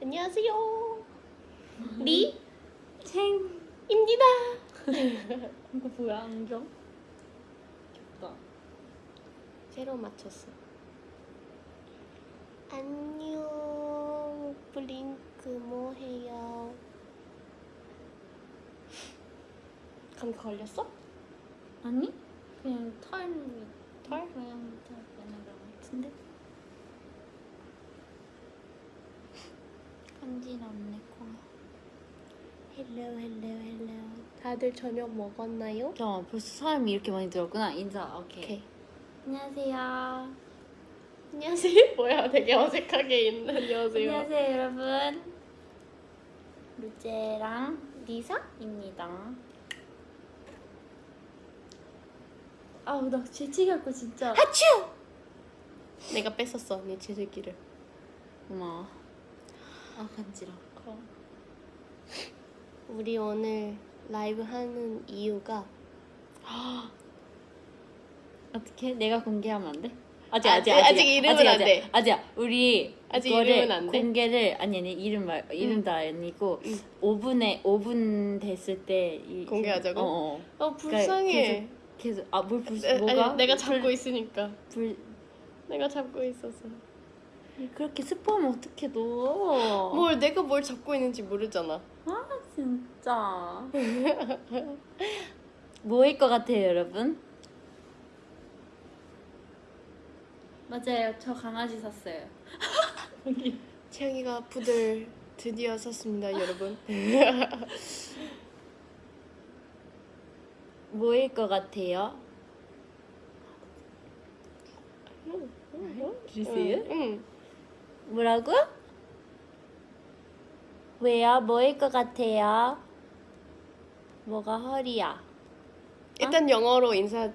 안녕하세요. 리 챙 입니다. 이거 뭐야 안경? 귀엽다 새로 맞췄어. 안녕. 블링크 뭐해요? 감기 걸렸어? 아니 그냥 털 털? 그냥 털 그냥 그런 것 같은데 간지럽네 코 hello hello hello. 다들 저녁 먹었나요? 잠깐만 벌써 사람이 이렇게 많이 들었구나 인사 오케이, 오케이. 안녕하세요 안녕하세요. 뭐야? 되게 어색하게 있는 안녕하세요. 안녕하세요 여러분 로제랑 리사입니다 아우 나 재채기할 진짜 하츄! 내가 뺐었어 언니 제들기를. 고마워 아 간지러 우리 오늘 라이브 하는 이유가 어떻게? 내가 공개하면 안 돼? 아직 아직, 아직 아직 이름은 아직, 안 아직, 돼. 아직 우리 아직 이거를 이름은 안 돼? 공개를 아니 아니 이름 말 이름도 아니고 5분에 5분 됐을 때 이, 공개하자고? 어, 어. 어 불쌍해. 계속 아뭘 불 에, 뭐가 아니, 내가 잡고 있으니까. 불 내가 잡고 있어서. 그렇게 스포하면 어떻게 너? 뭘 내가 뭘 잡고 있는지 모르잖아. 아 진짜 뭐일 것 같아요 여러분? 맞아요 저 강아지 샀어요 채영이가 푸들 드디어 샀습니다, 여러분. 뭐일 것 같아요? 주세요? 응. 뭐라고? 왜요? 뭐일 것 같아요? 뭐가 허리야? 일단 영어로 인사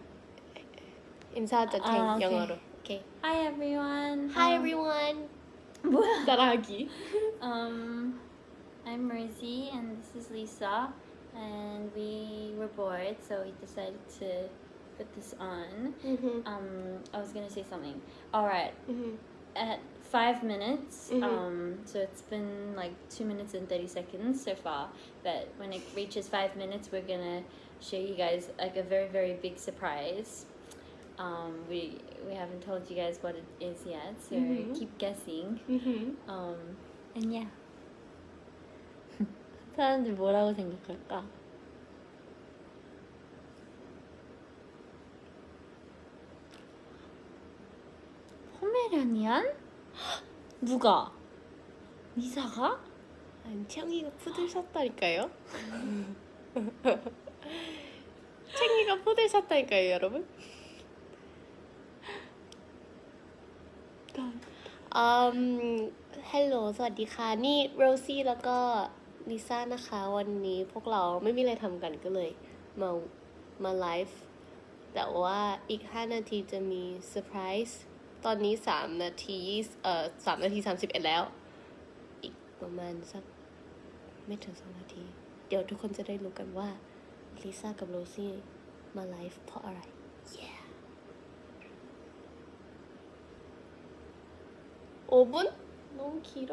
인사하자 탱 아, 오케이. 영어로. 오케이. Hi everyone. Hi Um, everyone. 뭐야? 따라하기. Um, I'm Mersey and this is Lisa, and we were bored, so we decided to put this on. Mhm. Um, I was gonna say something. All right, Mhm. at five minutes. Mhm. Um, so it's been like two minutes and thirty seconds so far. But when it reaches five minutes, we're gonna show you guys like a very very big surprise. Um, we we haven't told you guys what it is yet, so Mhm. keep guessing. Mhm. Um, and yeah. 사람들 뭐라고 생각할까? 포메라니안? 누가? 니사가? 아니 채영이가 푸들 샀다니까요. 채영이가 푸들 샀다니까요, 여러분.อืมฮัลโหลสวัสดีค่ะ นี่โรซี่แล้วก็ลิซ่านะคะ วันนี้พวกเราไม่มีอะไรทำกันก็เลย มามาไลฟ์แต่ว่าอีก 5 นาทีจะมีเซอร์ไพรส์ ตอนนี้ 3 นาทีเอ่อ3นาที 31 แล้ว อีกประมาณสักไม่ถึง 2 นาที เดี๋ยวทุกคนจะได้รู้กันว่าลิซ่ากับโรซี่มาไลฟ์เพราะอะไร yeah 5분? 너무 길어.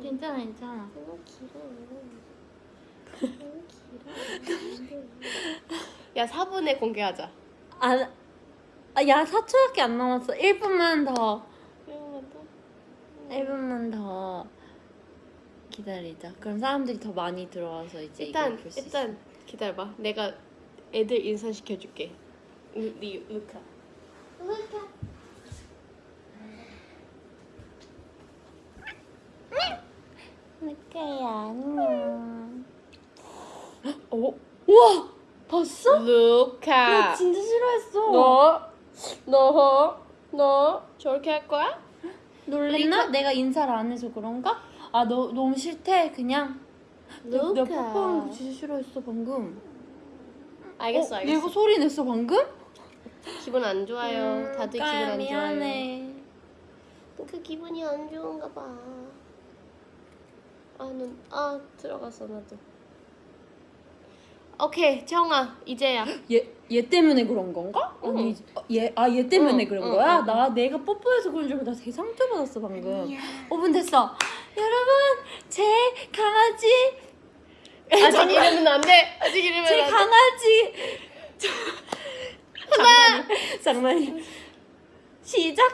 괜찮아 괜찮아 너무 길어. 너무 길어. 야, 4분에 공개하자. 아, 아, 야 4초밖에 안 남았어 1분만 더 그러면 또 1분만 더 기다리자 그럼 사람들이 더 많이 들어와서 이제 일단 이걸 볼수 일단 기다려봐. 내가 애들 인사시켜줄게. 루, 리, 루카. 루카. 루카야 안녕 오, 우와 봤어? 루카. 나 진짜 싫어했어 너, 너, 너 저렇게 할 거야? 놀랬나? 내가 인사를 안 해서 그런가? 아 너 너무 싫대 그냥 내가, 내가 뽀뽀하는 거 진짜 싫어했어 방금 알겠어, 어, 알겠어. 얘가 소리 냈어 방금? 기분 안 좋아요. 음, 다들 기분 까야, 안 좋아요. 미안해 그 기분이 안 좋은가 봐. 아, 눈, 아, 들어갔어, 나도. 오케이, 정아, 이제야. 얘, 얘 때문에 그런 건가? 응. 아니 얘, 아 얘 때문에 응, 그런 응, 거야? 응. 나 내가 뽀뽀해서 그런 줄 알고 나 되게 상처받았어 방금 5분 됐어 여러분 제 강아지 아직 이러면 안 돼. 아직 이러면 제 안. 강아지 장난이 장난이 시작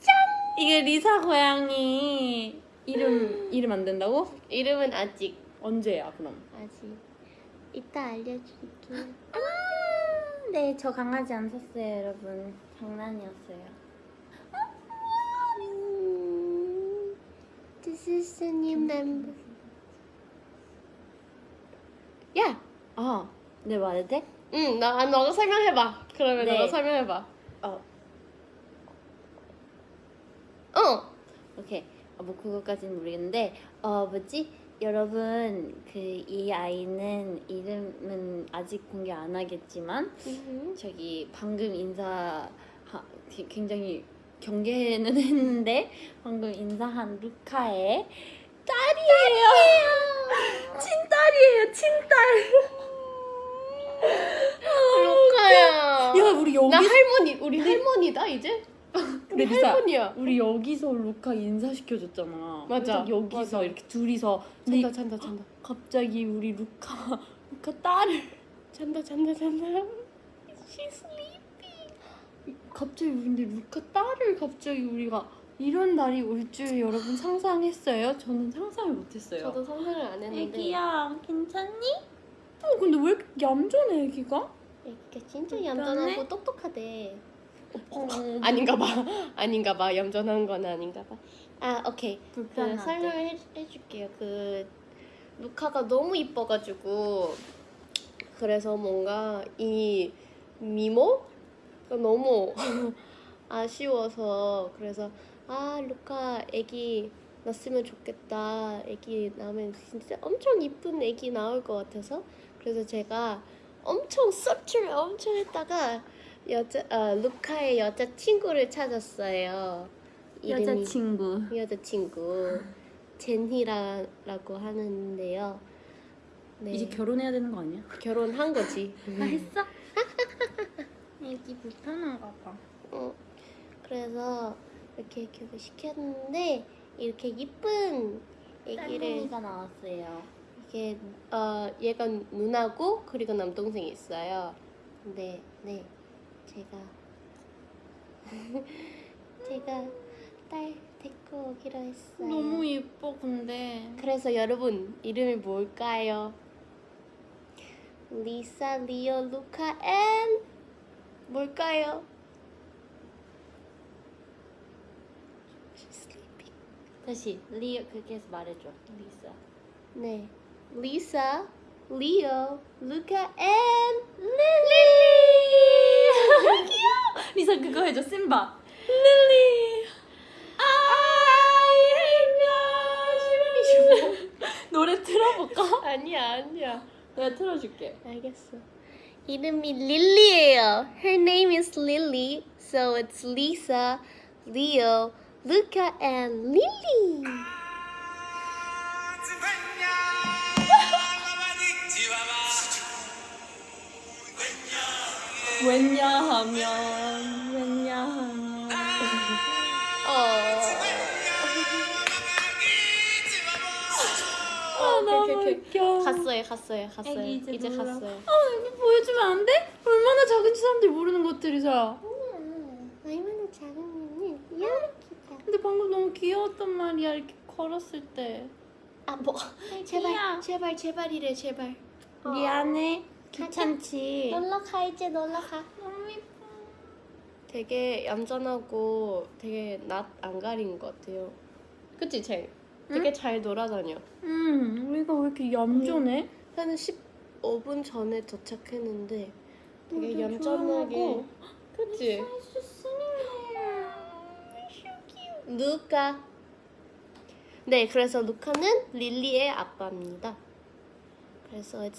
짠 이게 리사 고양이 이름 이름 안 된다고? 이름은 아직 언제야 그럼? 아직 이따 알려줄게. 네, 저 강아지 안 샀어요, 여러분. 장난이었어요. 음, This is a new member. 야, 아, 네 말해도 돼? 응, 나 아, 너가 설명해봐. 그러면 네. 너가 설명해봐. 어, 어. 오케이. 어, 뭐 그거까지는 모르겠는데, 어 뭐지? 여러분, 그 이 아이는 이름은 아직 공개 안 하겠지만, 저기 방금 인사 하, 굉장히 경계는 했는데 방금 인사한 루카의 딸이에요. 친딸이에요, 친딸. 루카야. 야, 우리 여기 나 할머니, 우리 할머니다 이제? 우리 근데 리사, 할머니야. 우리 여기서 루카 인사시켜줬잖아. 맞아. 여기서 맞아. 이렇게 둘이서 근데 잔다, 잔다, 잔다. 갑자기 우리 루카 루카 딸을 잔다, 잔다, 잔다. She's sleeping. 갑자기 근데 루카 딸을 갑자기 우리가 이런 날이 올 줄 여러분 상상했어요? 저는 상상을 못했어요. 저도 상상을 안 했는데. 애기야 괜찮니? 어 근데 왜 이렇게 얌전해 애기가? 애기가 진짜? 얌전하고 똑똑하대. 어, 아닌가 봐. 아닌가 봐. 얌전한 건 아닌가 봐. 아, 오케이. 그. 설명을 해, 해줄게요. 그 루카가 너무 이뻐가지고 그래서 뭔가 이 미모가 너무 아쉬워서 그래서 아 루카 애기 낳았으면 좋겠다. 애기 낳으면 진짜 엄청 이쁜 애기 나올 것 같아서 그래서 제가 엄청 서치를 엄청 했다가 여자 아, 루카의 여자 친구를 찾았어요. 이름이- 여자 친구 여자 친구 제니라라고 하는데요. 네. 이제 결혼해야 되는 거 아니야? 결혼한 거지. 나 했어? 애기 불편한가 봐 어, 그래서 이렇게 교육을 시켰는데 이렇게 이쁜 애기를 딸둥이가 나왔어요 이게 어 얘가 누나고 그리고 남동생이 있어요. 근데 네 제가 제가 딸 데리고 오기로 했어요. 너무 예뻐 근데 그래서 여러분 이름이 뭘까요? 리사, 리오, 루카, and 뭘까요? 다시 리오 그렇게 해서 말해줘 리사 네, 리사, 리오, 루카, and 릴리. 귀여워 리사 그거 해줘 심바 릴리 I love you 노래 틀어볼까? 아니야, 아니야. 내가 틀어줄게 알겠어. 이름이 릴리예요. Her name is Lily, so it's Lisa, Leo, Luca, and Lily. 왜냐하면 왜냐하면 어. 아 너무 오케이, 오케이. 웃겨 갔어요, 갔어요, 갔어요. 애기 이제, 이제. 갔어요. 아 여기 보여주면 안 돼? 얼마나 작은지 사람들이 모르는 것들이잖아 얼마나 작으면은 이렇게 근데 방금 너무 귀여웠단 말이야 이렇게 걸었을 때 아, 뭐. 제발. 제발, 제발이래, 제발. 미안해 귀찮지 놀러 가, 이제 놀러 가. 너무 예뻐 되게 얌전하고 되게 낯 안 가린 것 같아요. 그치, 쟤? 되게 잘 놀아다녀. 음 우리가 왜 이렇게 얌전해? 한 15분 전에 도착했는데 되게 얌전하게. 그치? 루카 네 그래서 루카는 릴리의 아빠입니다 그래서 it's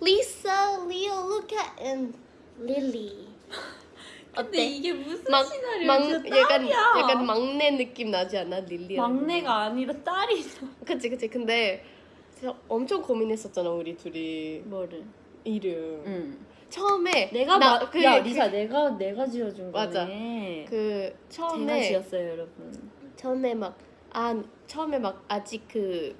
Lisa, Leo, Luca and Lily. 근데 어때? 이게 무슨 막, 시나리오야 막 진짜 약간 딸이야. 약간 막내 느낌 나지 않아? 릴리 막내가 아니라 딸이죠 그치 그치. 근데 엄청 고민했었잖아 우리 둘이. 뭐를? 이름. 응. 처음에 내가 나- 마, 그- 야 그- 리사 내가 내가 지어준. 거네. 그 제가 처음에 지었어요 여러분. 처음에 막 아 처음에 막 아직 그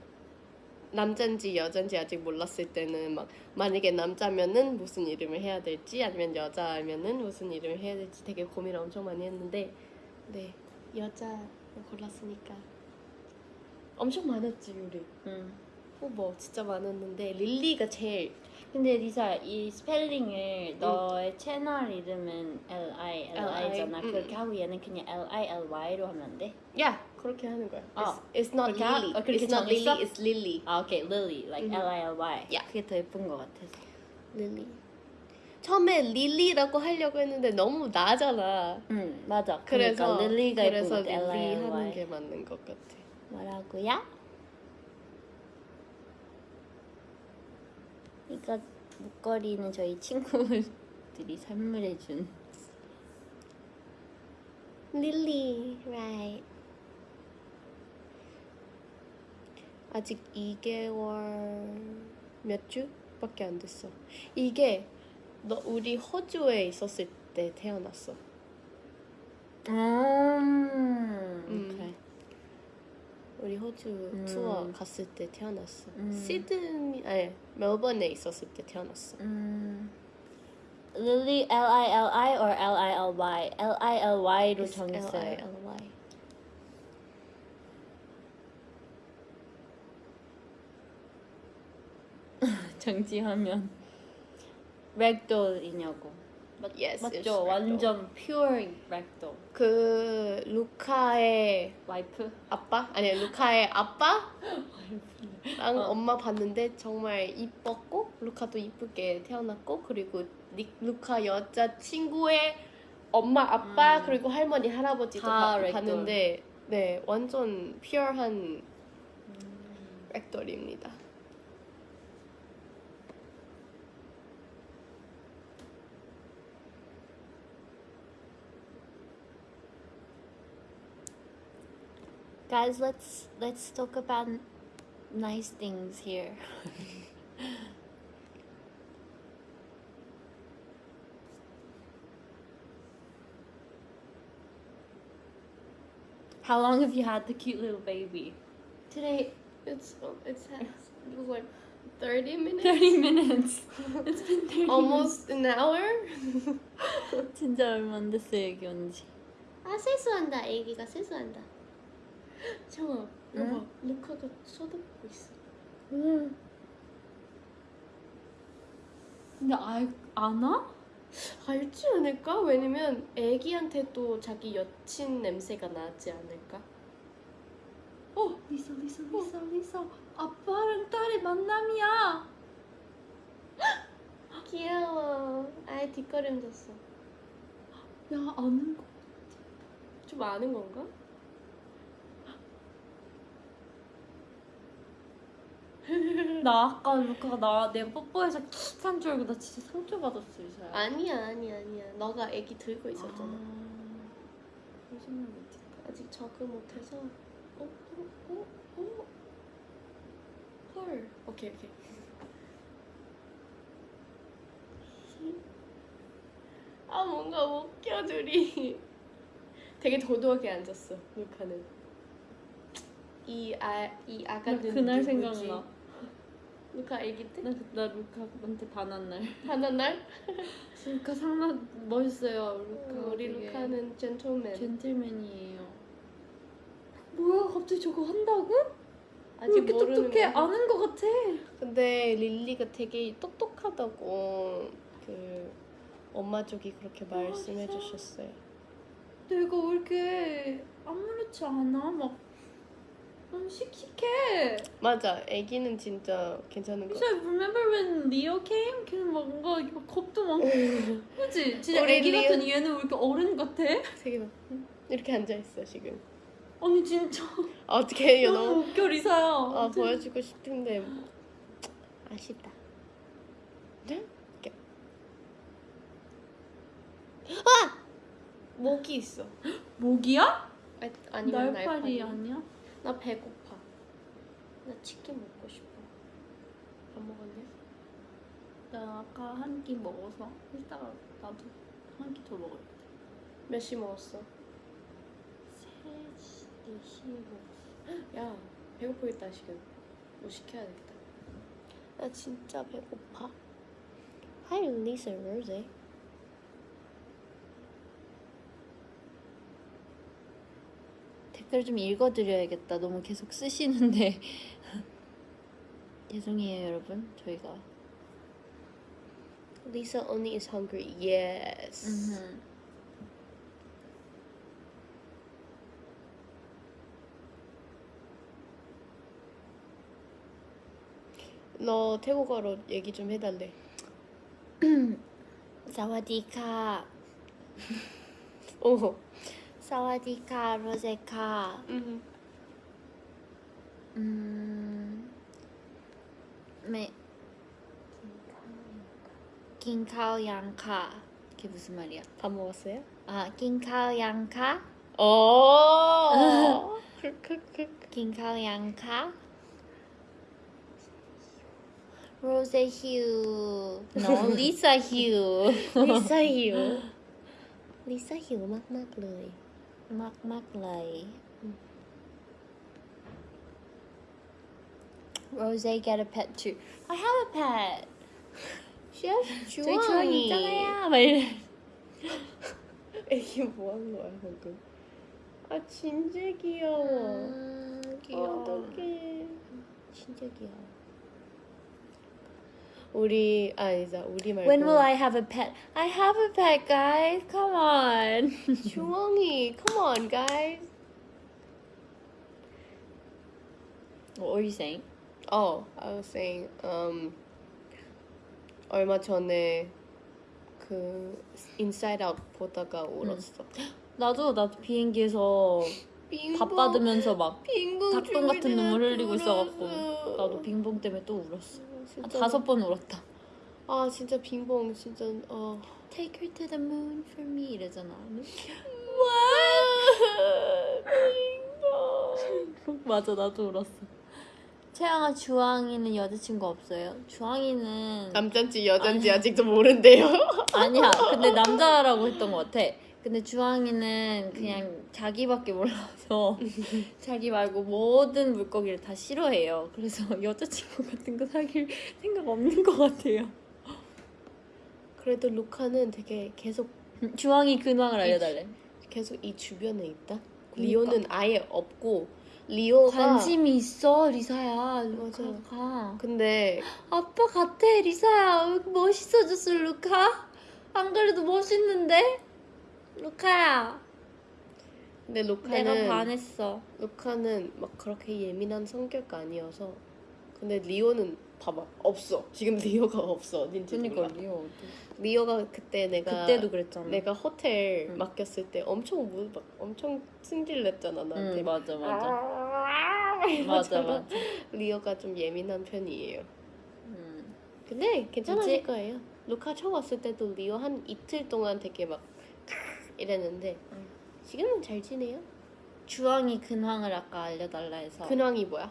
남잔지 여잔지 아직 몰랐을 때는 막 만약에 남자면은 무슨 이름을 해야 될지 아니면 여자면은 무슨 이름을 해야 될지 되게 고민을 엄청 많이 했는데 네 여자 골랐으니까 엄청 많았지 우리 응. 후보 진짜 많았는데 릴리가 제일 근데 리사 이 스펠링을 너의 채널 이름은 L I L I잖아. 응. 그렇게 하고 얘는 그냥 L I L Y로 하면 안 돼? 야 그렇게 하는 거야. 어. It's, it's not 그렇게 하- Lily. 어, 그렇게 it's not 정했어? Lily. It's Lily. 아 오케이 Lily like 음. L I L Y. 야. 그게 더 예쁜 것 같아서. Lily. 처음에 릴리라고 하려고 했는데 너무 나잖아. 응 맞아. 그래서 그러니까 릴리가 예쁜 그래서 것 같아. L I 릴리 L 하는 Y. 게 맞는 것 같아. 뭐라고요? 이거 목걸이는 저희 친구들이 선물해준. 릴리, right. 아직 2개월 몇 주밖에 안 됐어. 이게 너 우리 호주에 있었을 때 태어났어. 음. 음. 오케이. 우리 호주 음. 투어 갔을 때 태어났어. 음. 시드니 아니 멜번에 있었을 때 태어났어. 음. Lily L I L I or L I L Y? L I L Y로 정했어요. L-I-L-Y. 정지하면 렉돌이냐고. 맞, Yes, 맞죠? 완전 pure 렉돌. 그 루카의 와이프? 아빠 아니 루카의 아빠 랑 어. 엄마 봤는데 정말 이뻤고 루카도 이쁘게 태어났고 그리고 니- 루카 여자 친구의 엄마 아빠 음. 그리고 할머니 할아버지도 다. 봤는데 네 완전 퓨어한 렉돌입니다. Guys, let's let's talk about nice things here. How long have you had the cute little baby? Today it's it's what 30 minutes 30 minutes. It's been 30 almost an hour minutes. 진짜 얼마 안 됐어요, 여기 온 지. 아 세수한다 애기가 세수한다 응? 여봐 루카가 쳐다보고 있어 음. 근데 알, 아나? 알지 않을까? 왜냐면 애기한테 또 자기 여친 냄새가 나지 않을까? 어, 리사, 리사, 리사, 리사. 아빠랑 딸의 만남이야. 귀여워 아예 뒷걸음 졌어 야, 아는 거. 좀 아는 건가? 나 아까 루카가 나 내가 뽀뽀해서 킥한 줄 알고 나 진짜 상처 받았어, 리사야. 아니야 아니야 아니야 너가 애기 들고 있었잖아 아. 아직 적응 못해서 어? 어? 어? 어? 헐 오케이 오케이 아 뭔가 웃겨 둘이 되게 도도하게 앉았어 루카는 이 아이나 아가는 그날 누구지? 생각나. 루카 애기 때? 나, 나 루카한테 반한 날. 하는 날? 루카 상남 멋있어요, 루카. 우리 되게. 루카는 젠틀맨 젠틀맨이에요. 뭐야, 갑자기 저거 한다고? 왜 아직 이렇게 똑똑해? 거야. 아는 거 같아. 근데 릴리가 되게 똑똑하다고 그 엄마 쪽이 그렇게 말씀해? 주셨어요. 내가 왜 이렇게 아무렇지 않아? 막 너무 씩씩해. 맞아, 아기는 진짜 괜찮은 거. 진짜 remember when Leo came? 걔는 막 뭔가 막 겁도 많고 그치? 진짜 리오- 같은 얘는 왜 이렇게 어른 같아? 되게 막 이렇게 앉아 있어 지금. 아니 진짜 아, 어떻게 해요? 너무 너무 웃겨 리사야 아, 아무튼 보여주고 싶은데 뭐. 아쉽다. 네? 이렇게. 아! 모기 있어. 모기야? 아, 아니면 날파리 날파리. 아니야? 나 배고파. 나 치킨 먹고 싶어. 밥 먹었냐? 나 아까 한 끼 먹어서 이따가 나도 한 끼 더 먹을 때몇시 먹었어? 3시, 4시에 먹었어 야 배고프겠다 지금 뭐 시켜야겠다 나 진짜 배고파. Hi, Lisa Rose. 댓글 좀 읽어드려야겠다. 너무 계속 쓰시는데 죄송해요 여러분. 저희가 Lisa only is hungry. Yes. Mm-hmm. 너 태국어로 얘기 좀 해달래. 사와디카. 오. 어. สวัสดีค่ะโรเซค่ะอืมไม่กินข้าวยังค่ะคืบุสมาเรียทำโมเสอะกินข้าวยังคะโอ้กินข้าวยังคะโรเซฮิวน้องลิซ่าฮิวลิซ่าฮิวลิซ่าหิวมาก ๆ เลย มากมากๆเลย Rose get a pet too. I have a pet. 셰프 저희 주황이 있잖아요. 막 이래. 애기 뭐 한 거야 방금? 아 진짜 귀여워. 아, 귀여워. 어떡해. 진짜 귀여워. 우리 아 아니다 우리 말고 When will I have a pet? I have a pet, guys. Come on. 주홍이 come on guys. what were you saying? Oh, I was saying um 얼마 전에 그 인사이드 아웃 보다가 울었어. 나도 나도 비행기에서 밥 받으면서 막 빙봉 닭똥 같은 눈물 흘리고 있어갖고. 나도 빙봉 때문에 또 울었어. 한 진짜. 다섯 번 울었다. 아 진짜 빙봉 진짜 어. Take her to the moon for me 이러잖아. 빙봉. 맞아 나도 울었어. 채영아 주황이는 여자친구 없어요? 주황이는 남잔지 여잔지 아직도 모른대요. 아니야. 근데 남자라고 했던 것 같아. 근데 주황이는 그냥 자기밖에 몰라서 자기 말고 모든 물고기를 다 싫어해요. 그래서 여자친구 같은 거 사귈 생각 없는 것 같아요. 그래도 루카는 되게 계속 주황이 근황을 알려달래. 계속 이 주변에 있다. 그러니까. 리오는 아예 없고 리오가 관심이 있어 리사야. 맞아. 루카가. 근데 아빠 같아 리사야. 멋있어졌어 루카? 안 그래도 멋있는데? 루카야. 근데 내가 루카는 반했어. 루카는 막 그렇게 예민한 성격 아니어서 근데 리오는 봐봐 없어 지금 리오가 없어 어딘지 몰라 리오. 리오가 그때 내가 그때도 그랬잖아. 내가 호텔 응. 맡겼을 때 엄청 무, 막 엄청 승질냈잖아 나한테 응 맞아 맞아. 아, 맞아. 맞아. 리오가 좀 예민한 편이에요 음. 근데 괜찮아질 이제- 거예요 루카 처음 왔을 때도 리오 한 이틀 동안 되게 막 이랬는데 응. 지금은 잘 지내요 주황이 근황을 아까 알려달라 해서. 근황이 뭐야?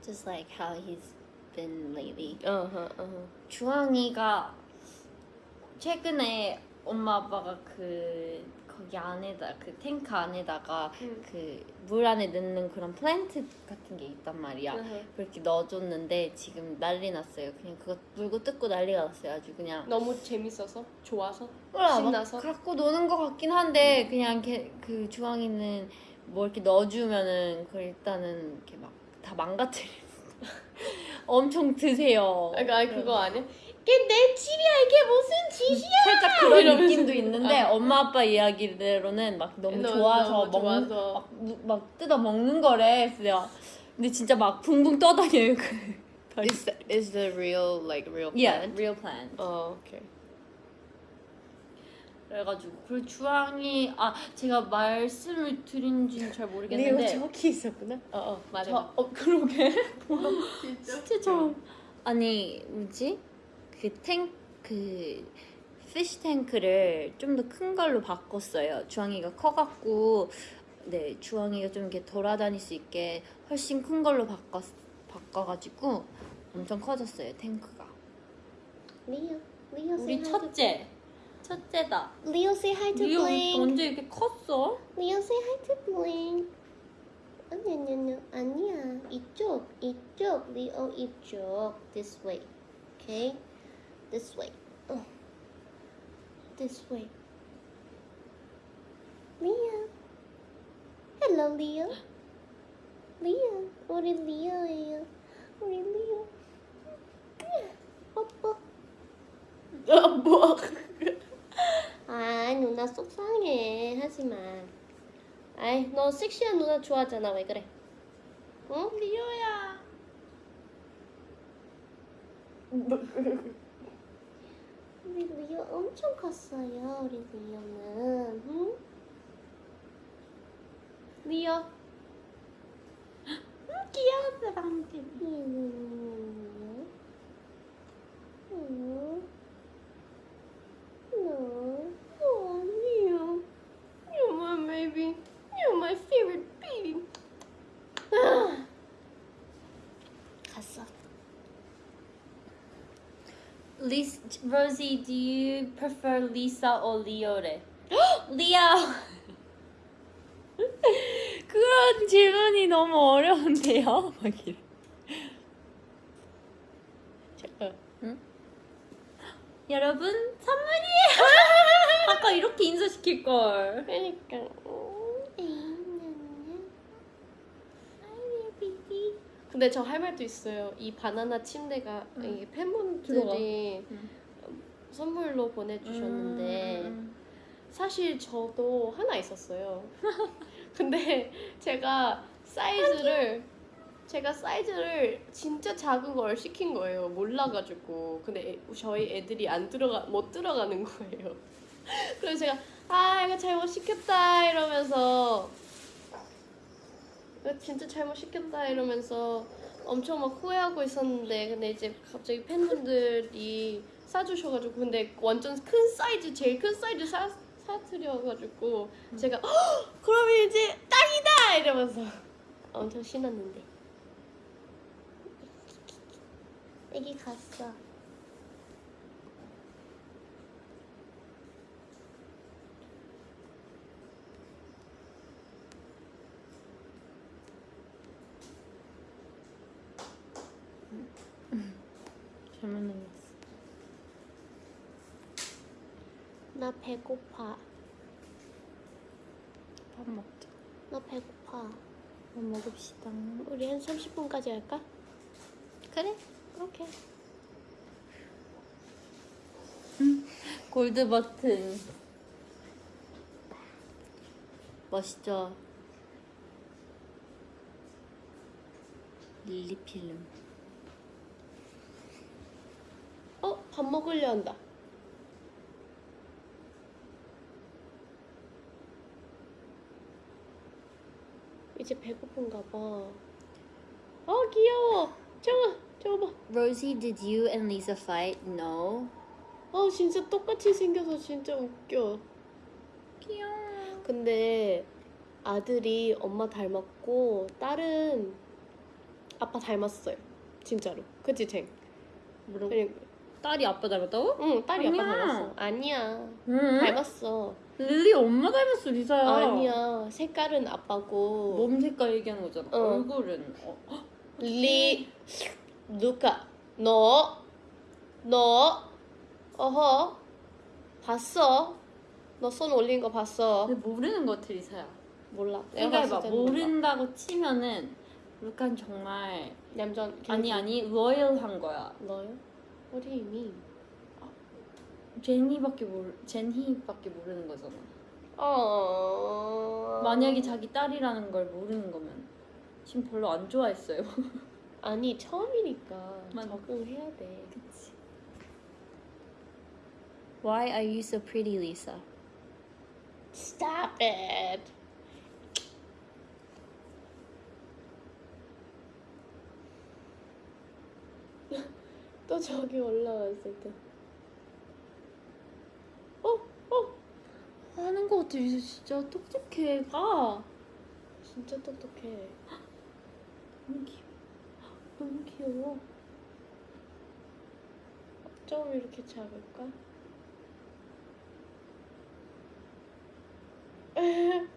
Just like how he's been lately. 어허 어허 주황이가 최근에 엄마 아빠가 그 거기 안에다 그 탱크 안에다가 응. 그물 안에 넣는 그런 플랜트 같은 게 있단 말이야. 그렇게 넣어줬는데 지금 난리 났어요. 그냥 그거 물고 뜯고 난리가 났어요. 아주 그냥 너무 재밌어서 좋아서 몰라, 막 신나서 갖고 노는 것 같긴 한데 그냥 걔, 그 주황이는 뭐 이렇게 넣어주면은 그 일단은 이렇게 막 다 망가뜨려. 엄청 드세요. 그러니까 아니 그거 아니야? 이게 내 집이야 이게 무슨 짓이야? 살짝 그런. 느낌도 있는데 아. 엄마 아빠 이야기대로는 막 너무 너무 좋아서 너무 먹는 좋아서. 막, 무- 막 뜯어 먹는 거래. 내가 근데 진짜 막 붕붕 떠다녀요. 그 Is that, is the real like real yeah, plant? real plan. 어 오케이. 그래가지고 그리고 주황이 아 제가 말씀을 드린지는 잘 모르겠는데 저기 있었구나. 어어 맞아. 저, 어 그러게 진짜. 진짜 저 아니 뭐지 그 탱 그 피시 탱크를 좀 더 큰 걸로 바꿨어요. 주황이가 커갖고 네 주황이가 좀 이렇게 돌아다닐 수 있게 훨씬 큰 걸로 바꿨 바꿔가지고 엄청 커졌어요 탱크가. 리오 리오 우리 첫째 첫째다. 리오 say hi to 리오 Blink. 언제 이렇게 컸어? 리오 say hi to Blink. 아니 아니 아니 아니야. 이쪽, 이쪽, 리오 이쪽. This way. Okay? This way. 어. This way. 리오. Hello, 리오. 리오. 우리 리오예요. 우리 리오. 뽀뽀. 아, 뭐. 아, 누나 속상해. 하지 마. 아이, 너 섹시한 누나 좋아하잖아. 왜 그래? 응? 리오야. 우리 리오 엄청 컸어요. 우리 리오는. 응? 리오. 귀여웠어 방금. 응? 너. Oh, Leo. You're my baby. You're my favorite baby. 아. 갔어. Lisa, Rosie, do you prefer Lisa or Leo래? Leo. 그런 질문이 너무 어려운데요. 막 이래. 여러분 선물이에요. 아까 이렇게 인사시킬 걸. 그러니까. 근데 저 할 말도 있어요. 이 바나나 침대가 응. 이 팬분들이 응. 선물로 보내주셨는데 음, 사실 저도 하나 있었어요. 근데 제가 사이즈를 제가 사이즈를 진짜 작은 걸 시킨 거예요. 몰라가지고 근데 애- 저희 애들이 안 들어가 못 들어가는 거예요. 그래서 제가 아 이거 잘못 시켰다 이러면서 진짜 잘못 시켰다 이러면서 엄청 막 후회하고 있었는데 근데 이제 갑자기 팬분들이 사주셔가지고 근데 완전 큰 사이즈 제일 큰 사이즈 사 사드려가지고 제가 "헉, 그러면 이제 딱이다! 이러면서 엄청 신났는데. 애기 갔어. 잘못 눌렀어. 나 배고파. 밥 먹자. 나 배고파. 밥 먹읍시다. 우리 한 30분까지 할까? 그래? 오케이. 골드 버튼. 멋있죠? 릴리 필름. 어? 밥 먹으려 한다. 이제 배고픈가 봐. 어, 귀여워. 저거, 저거 봐. Rosie, did you and Lisa fight? No. 어, 진짜 똑같이 생겨서 진짜 웃겨. 귀여워. 근데 아들이 엄마 닮았고 딸은 아빠 닮았어요. 진짜로. 그치, 쟁? 뭐라고? 딸이 아빠 닮았다고? 응, 딸이 아빠 아니야. 닮았어. 아니야. 응. 닮았어. 릴리 엄마 닮았어 리사야. 아니야. 색깔은 아빠고. 몸 색깔 얘기하는 거잖아. 어. 얼굴은 어. 헉, 리, 누가, 너, 너, 어허, 봤어? 너 손 올린 거 봤어? 근데 모르는 것 같아 리사야. 몰라. 생각해봐. 때는 몰라. 모른다고 치면은 루카는 정말 얌전. 아니 아니 로열한 거야. 너요? What do you mean? 제니밖에 모르 제니밖에 모르는 거잖아. 어. 만약에 자기 딸이라는 걸 모르는 거면 지금 별로 안 좋아했어요. 아니 처음이니까 맞아. 적응해야 돼. 그치. Why are you so pretty, Lisa? Stop it. 또 저기 올라왔을 때. 어, 어, 하는 거 같아 리사 진짜 똑똑해. 가. 진짜 똑똑해. 너무 귀여워. 너무 귀여워. 좀 이렇게 잡을까?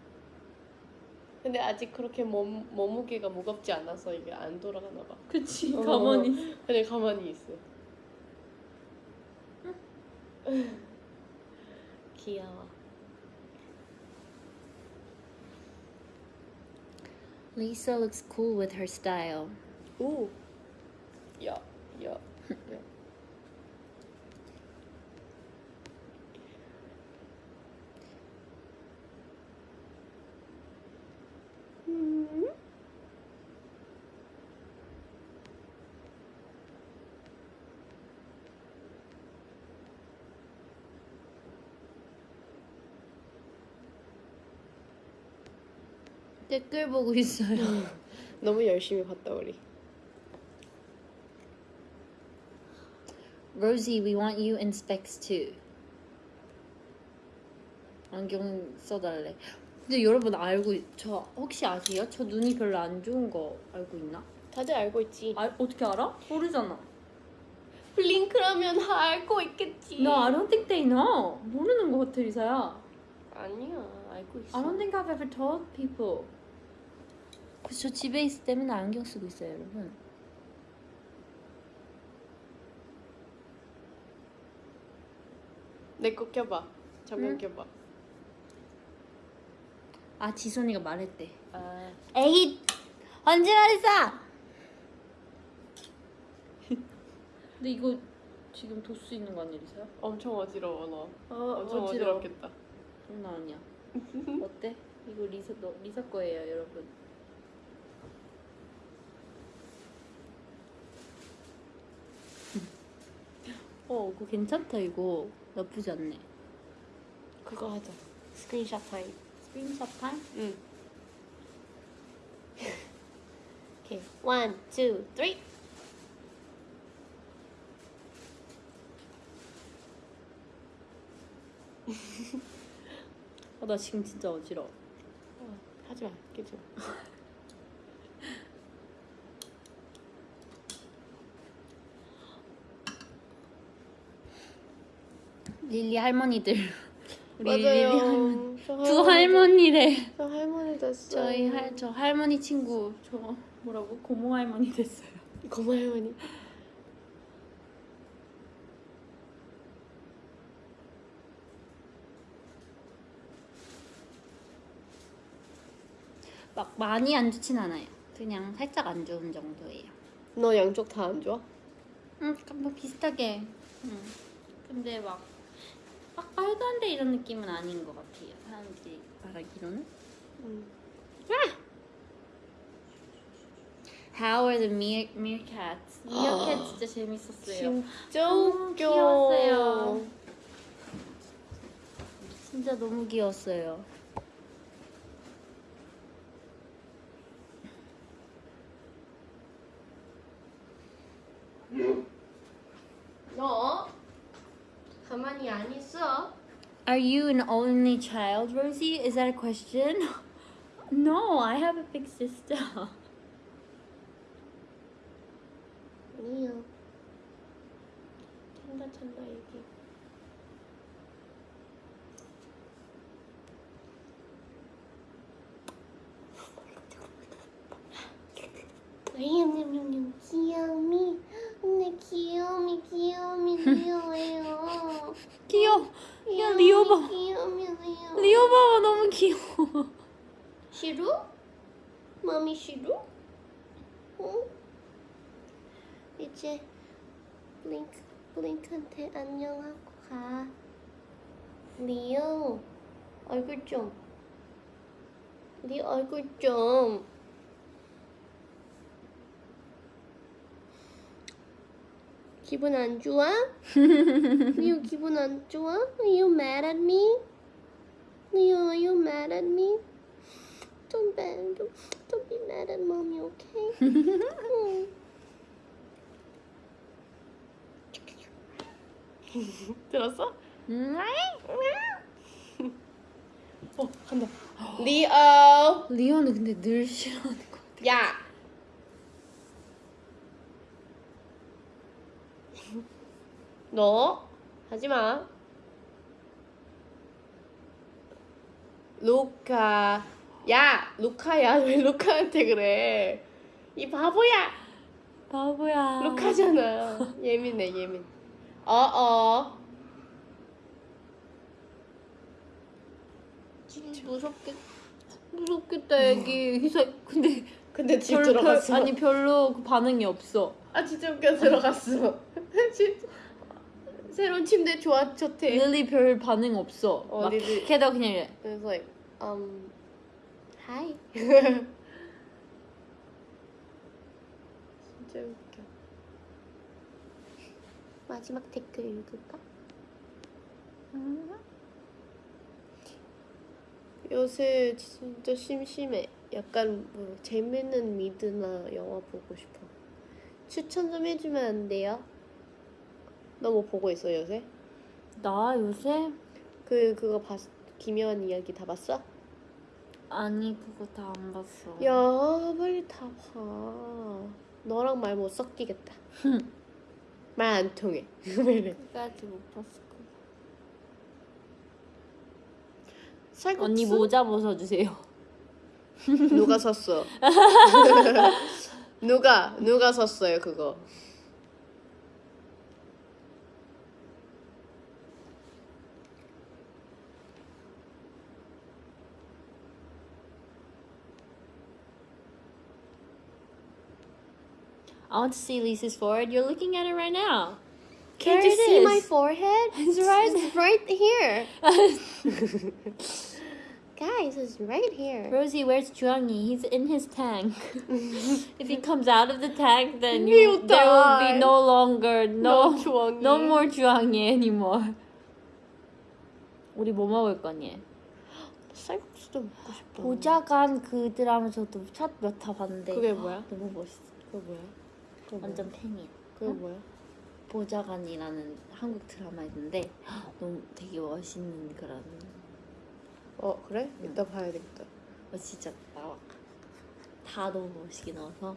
근데 아직 그렇게 몸, 몸무게가 무겁지 않아서 이게 안 돌아가나 봐. 그치 어. 가만히 그냥 가만히 있어. 귀여워. Lisa looks cool with her style. Ooh. Yeah, yeah, yeah. 댓글 보고 있어요 너무 열심히 봤다 우리. Rosie we want you in specs too 안경 써달래 근데 여러분 알고 있- 저 혹시 아세요? 저 눈이 별로 안 좋은 거 알고 있나? 다들 알고 있지. 아, 어떻게 알아? 모르잖아 블링크라면 다 알고 있겠지. No, I don't think they know. 모르는 것 같아, 리사야. 아니야, 알고 있어. I don't think I've ever told people. 그래서 저 집에 있을 때 맨날 안경 쓰고 있어요, 여러분. 내 거 껴봐. 잠깐 응? 껴봐. 아, 지선이가 말했대. 아, 에이, 언제 말했어? 근데 이거 지금 도수 있는 거 리사야? 엄청 어지러워 너. 어, 엄청 어지러워. 어지럽겠다. 장난 아니야. 어때? 이거 리사 너 리사 거예요, 여러분. 어, 그거 괜찮다 이거. 나쁘지 않네. 그거 하자. screenshot time. Screenshot time? 응. 오케이. one, two, three. 아, 나 지금 진짜 어지러워. 어, 하지 마. 끼지 마. 릴리 할머니들. 우리 릴리 할머니. 저두 할머니래. 저 할머니 됐어. 저희 할 저 할머니 친구 저 뭐라고 고모 할머니 됐어요. 고모 할머니. 막 많이 안 좋진 않아요. 그냥 살짝 안 좋은 정도예요. 너 양쪽 다 안 좋아? 응, 뭐 비슷하게. 응. 근데 막, 막 말도 안 돼 이런 느낌은 아닌 것 같아요. 사람들이 말하기로는. 응. How are the meer, meerkats? meerkat 진짜 재밌었어요. 진짜 너무. 귀여웠어요. 진짜 너무 귀여웠어요. Are you an only child, Rosie? Is that a question? No, I have a big sister. 싫어? 마미 싫어? 응? 이제 블링크 블링크한테 안녕하고 가. 리오 얼굴 좀. 네 얼굴 좀. 기분 안 좋아? 리오 기분 안 좋아? Are you mad at me? Leo, are you mad at me? Don't be, don't, don't be mad at mommy, okay? 응. 들었어? 어, 간다. 리오. 리오는 근데 늘 싫어하는 것 같아. 야. 너 하지 마. 루카. 야 루카야 왜 루카한테 그래? 이 바보야. 바보야. 루카잖아. 예민해 예민. 어어. 무섭게 무섭겠다 애기. 희사 근데 근데 집 별- 들어갔어. 별- 아니 별로 그 반응이 없어. 아 진짜 웃겨 들어갔어. 진짜. 새로운 침대 좋아 좋대. 릴리 별 반응 없어. 어, 막 릴리. 걔도 그냥 이래. 그래서 um, hi. 진짜 웃겨. 마지막 댓글 읽을까? 요새 진짜 심심해. 약간 뭐 재밌는 미드나 영화 보고 싶어. 추천 좀 해주면 안 돼요? 너 뭐 보고 있어 요새? 나 요새 그 그거 봤 김여한 이야기 다 봤어? 아니 그거 다 안 봤어. 야 빨리 다 봐. 너랑 말 못 섞이겠다. 말 안 통해. 왜 이래? 끝까지 못 봤을 거. 쌀국수? 언니 모자 벗어주세요. 누가 샀어? 누가 누가 샀어요 그거? I want to see Lisa's forehead. You're looking at it right now. Can't There you it see my is. forehead? It's right It's right here. Guys, it's right here. Rosie, where's Juangi? He's in his tank. if he comes out of the tank, then He'll you, there will die. be no longer no No Juangi. no more Juangi anymore. 우리 뭐 먹을 거니? 쌀국수도 먹고 싶다. 보자간 그 드라마 저도 첫몇화 봤는데 그게 뭐야? 너무 멋있어. 그거 뭐야? 그거? 완전 팬이야. 그거 뭐야? 보자간이라는 한국 드라마 있는데 너무 되게 멋있는 그런 어 그래? 이따 봐야 되겠다. 어, 진짜 나와 다 너무 멋있게 나와서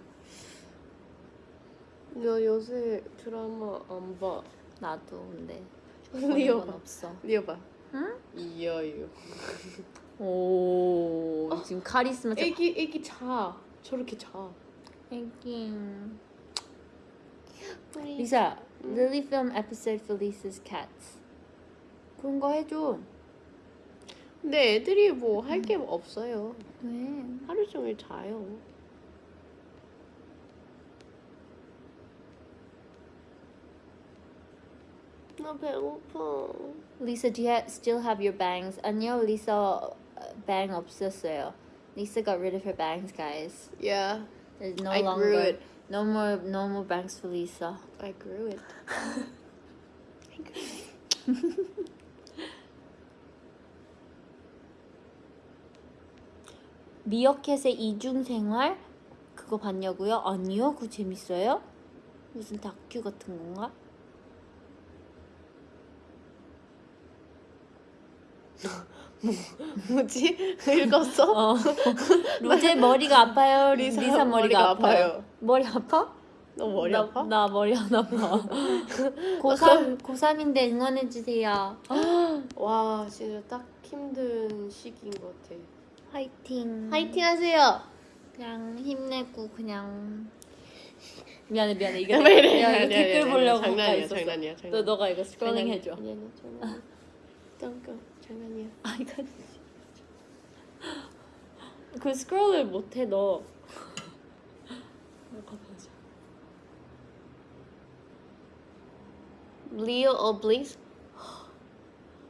나 요새 드라마 안 봐. 나도 근데 리오 보는 건 봐. 없어. 리오 봐. 응? 이여유. 오 지금 카리스마 짜- 애기 애기 자. 저렇게 자. 애기 리사 Lily film episode for Lisa's cats 그런 거 해줘 근데 애들이 뭐 할 게 없어요. 왜? 하루 종일 자요. 나 배고파. Lisa, do you ha- still have your bangs? 아니요, Lisa uh, bang 없었어요. Lisa got rid of her bangs, guys. Yeah, There's no I longer grew it. No more no more bangs for Lisa. I grew it. 미어캣의 이중 생활 그거 봤냐고요? 아니요, 그거 재밌어요? 무슨 다큐 같은 건가? 뭐지? 읽었어? 어. 로제 머리가 아파요. 리사 리사, 머리가, 머리가 아파요. 아파요. 머리 아파? 너 머리 나, 아파? 나 머리 안 아파. 고3 고3인데 응원해 주세요. 와, 진짜 딱 힘든 시기인 것 같아. 화이팅. 화이팅 하세요. 그냥 힘내고 그냥 미안해 미안해 이거 왜 이래? 댓글 보려고 장난이야. 장난이야, 너 장난이야. 너가 이거 scrolling. 해줘. 아니야, 장난이야. 장난이야. 아 이거 그 스크롤을 못해 너. 리오 어블링스?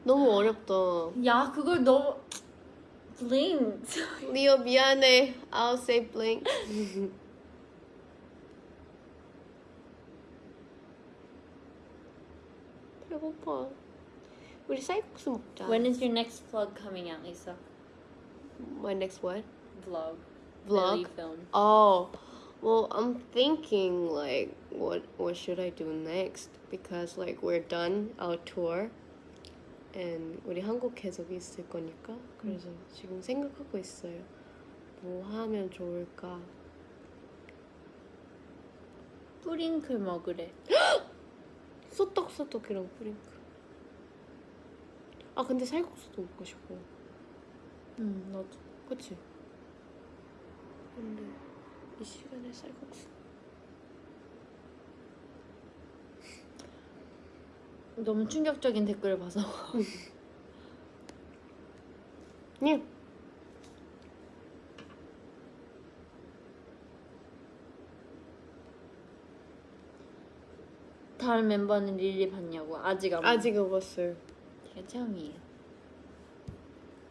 너무 어렵다. 야 그걸 너무 블링. 리오 미안해. I'll say blink. 배고파. 우리 쌀국수 먹자. When is your next vlog coming out, Lisa? My next what? Vlog. Vlog? Film. Oh, well, I'm thinking like, what what should I do next? Because like we're done our tour, and 우리 한국 계속 있을 거니까 그래서 지금 생각하고 있어요. 뭐 하면 좋을까? 뿌링클 먹으래. 소떡소떡이랑 프링크. 아 근데 쌀국수도 먹고 싶어. 응 나도. 그치? 이 시간에 쌀국수. 너무 충격적인 댓글을 봐서 님. 다른 멤버는 릴리 봤냐고 아직 안 아직 안 봤어요. 제가 처음이에요.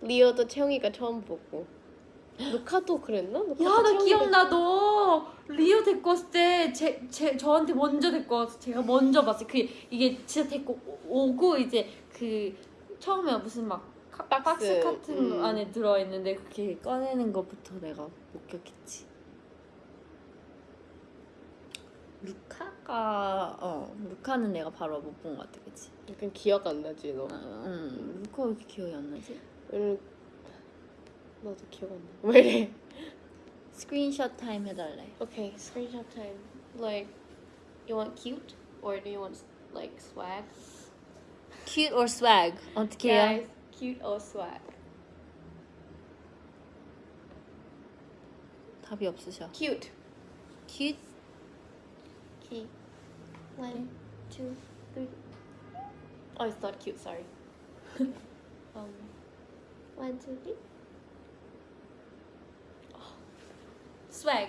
리오도 채영이가 처음 보고. 루카도 그랬나? 야 나 기억나 너 리오 데리고 왔을 때 제 제, 저한테 먼저 데리고 와서 제가 먼저 봤어요 그 이게 진짜 데리고 오- 오고 이제 그 처음에 무슨 막 카- 박스, 박스, 같은 거 음. 안에 들어있는데 그렇게 꺼내는 것부터 내가 목격했지 루카가 어 루카는 내가 바로 못 본 것 같아 그치? 약간 기억 안 나지 너. 어, 응 루카 왜 이렇게 기억이 안 나지? 왜냐면 나도 기억 안 나. 왜 이래? screenshot time 해달래 Okay, screenshot time. Like, you want cute or do you want like swag? Cute or swag? 어떻게 해요? Guys, cute or swag? 답이 없으셔 Cute. Cute? One, two, three. Oh, it's not cute. Sorry. um, one, two, three. swag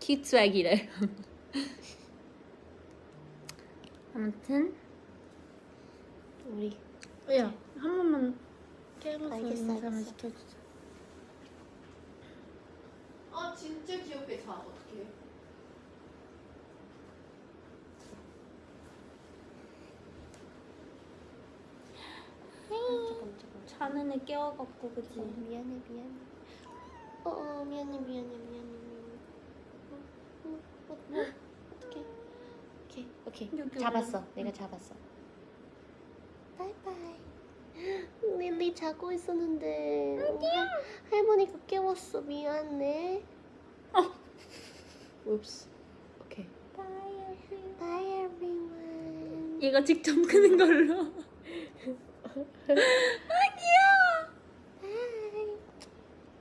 cute swag이래 아무튼 우리 야한 번만 알겠어, 인사만. 시켜주자 아 진짜 귀엽게 자 어떡해. 자는 애 깨워갖고 그치? 어, 미안해 미안해. 어, 어 미안해 미안해 미안해 미안해. 어, 어, 어, 뭐 어떡해. 오케이 오케이. 여기 잡았어. 올라가. 내가 잡았어. 바이바이. 릴리 자고 있었는데 할, 할머니가 깨웠어. 미안해 어. 옵스 오케이 Bye everyone. 얘가 직접 끄는 걸로